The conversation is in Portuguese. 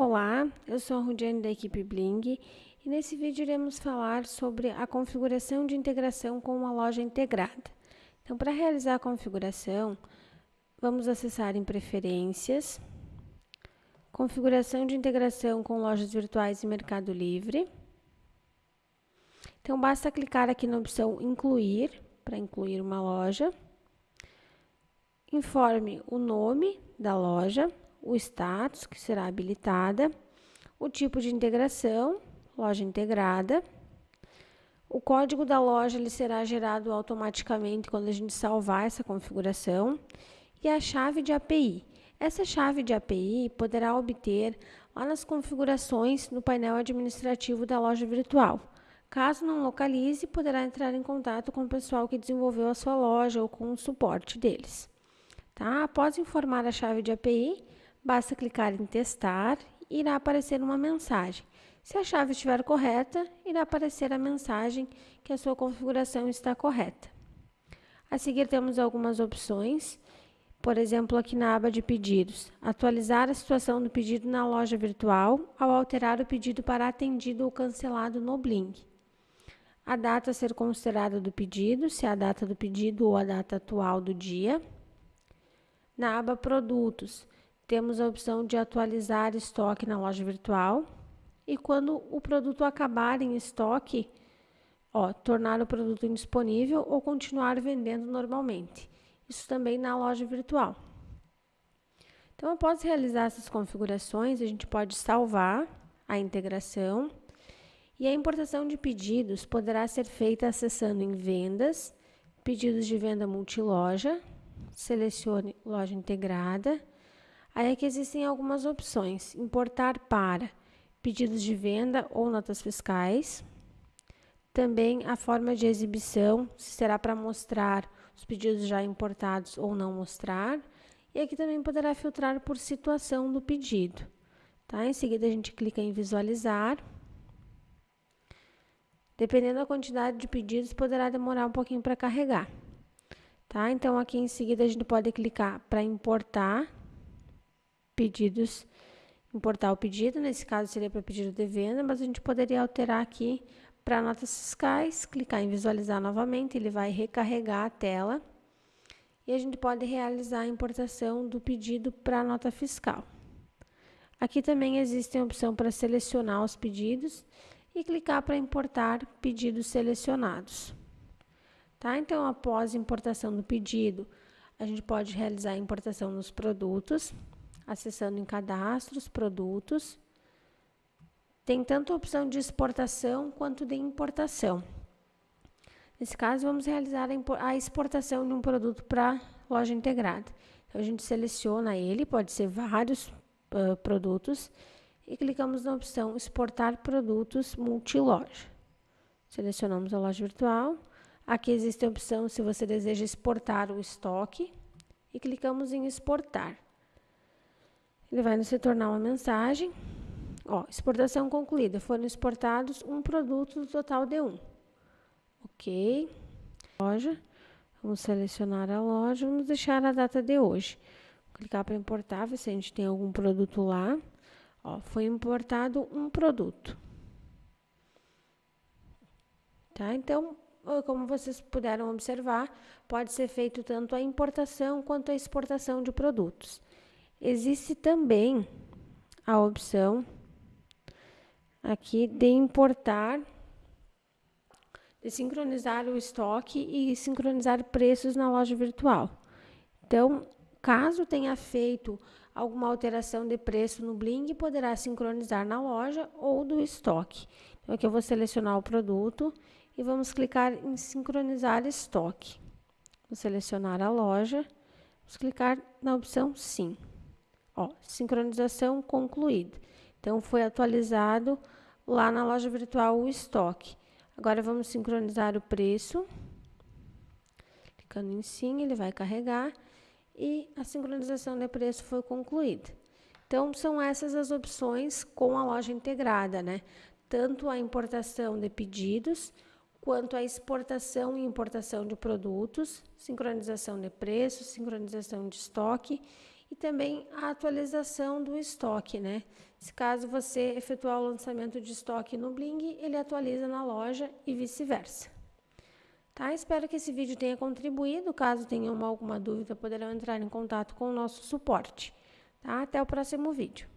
Olá, eu sou a Rudiane da equipe Bling e nesse vídeo iremos falar sobre a configuração de integração com uma loja integrada. Então, para realizar a configuração, vamos acessar em Preferências, Configuração de integração com lojas virtuais e Mercado Livre. Então, basta clicar aqui na opção Incluir, para incluir uma loja. Informe o nome da loja, o status, que será habilitada, o tipo de integração, loja integrada. O código da loja ele será gerado automaticamente quando a gente salvar essa configuração. E a chave de API. Essa chave de API poderá obter lá nas configurações no painel administrativo da loja virtual. Caso não localize, poderá entrar em contato com o pessoal que desenvolveu a sua loja ou com o suporte deles. Tá? Após informar a chave de API, basta clicar em testar e irá aparecer uma mensagem. Se a chave estiver correta, irá aparecer a mensagem que a sua configuração está correta. A seguir temos algumas opções, por exemplo, aqui na aba de pedidos, atualizar a situação do pedido na loja virtual ao alterar o pedido para atendido ou cancelado no Blink. A data a ser considerada do pedido, se é a data do pedido ou a data atual do dia. Na aba produtos, temos a opção de atualizar estoque na loja virtual. E quando o produto acabar em estoque, ó, tornar o produto indisponível ou continuar vendendo normalmente. Isso também na loja virtual. Então, após realizar essas configurações, a gente pode salvar a integração e a importação de pedidos poderá ser feita acessando em Vendas, Pedidos de venda multiloja, selecione Loja integrada Aí aqui existem algumas opções: importar para pedidos de venda ou notas fiscais. Também a forma de exibição, se será para mostrar os pedidos já importados ou não mostrar. E aqui também poderá filtrar por situação do pedido. Tá? Em seguida, a gente clica em visualizar. Dependendo da quantidade de pedidos, poderá demorar um pouquinho para carregar. Tá? Então, aqui em seguida, a gente pode clicar para importar pedidos, importar o pedido, nesse caso seria para pedido de venda, mas a gente poderia alterar aqui para notas fiscais, clicar em visualizar novamente, ele vai recarregar a tela e a gente pode realizar a importação do pedido para nota fiscal. Aqui também existe a opção para selecionar os pedidos e clicar para importar pedidos selecionados. Tá? Então, após importação do pedido, a gente pode realizar a importação nos produtos acessando em cadastros, produtos. Tem tanto a opção de exportação quanto de importação. Nesse caso, vamos realizar a exportação de um produto para loja integrada. Então, a gente seleciona ele, pode ser vários uh, produtos, e clicamos na opção Exportar produtos multiloja. Selecionamos a loja virtual. Aqui existe a opção se você deseja exportar o estoque, e clicamos em Exportar. Ele vai nos retornar uma mensagem. Ó, exportação concluída. Foram exportados um produto do total de um. Ok. Loja. Vamos selecionar a loja. Vamos deixar a data de hoje. Vou clicar para importar, ver se a gente tem algum produto lá. Ó, foi importado um produto. Tá? Então, como vocês puderam observar, pode ser feito tanto a importação quanto a exportação de produtos. Existe também a opção aqui de importar, de sincronizar o estoque e sincronizar preços na loja virtual. Então, caso tenha feito alguma alteração de preço no Bling, poderá sincronizar na loja ou do estoque. Então, aqui eu vou selecionar o produto e vamos clicar em sincronizar estoque. Vou selecionar a loja, vamos clicar na opção sim. Ó, sincronização concluída. Então, foi atualizado lá na loja virtual o estoque. Agora, vamos sincronizar o preço. Clicando em sim, ele vai carregar e a sincronização de preço foi concluída. Então, são essas as opções com a loja integrada, né? Tanto a importação de pedidos, quanto a exportação e importação de produtos, sincronização de preços, sincronização de estoque e também a atualização do estoque, né? Se caso você efetuar o lançamento de estoque no Bling, ele atualiza na loja e vice-versa. Tá? Espero que esse vídeo tenha contribuído. Caso tenham alguma dúvida, poderão entrar em contato com o nosso suporte. Tá? Até o próximo vídeo.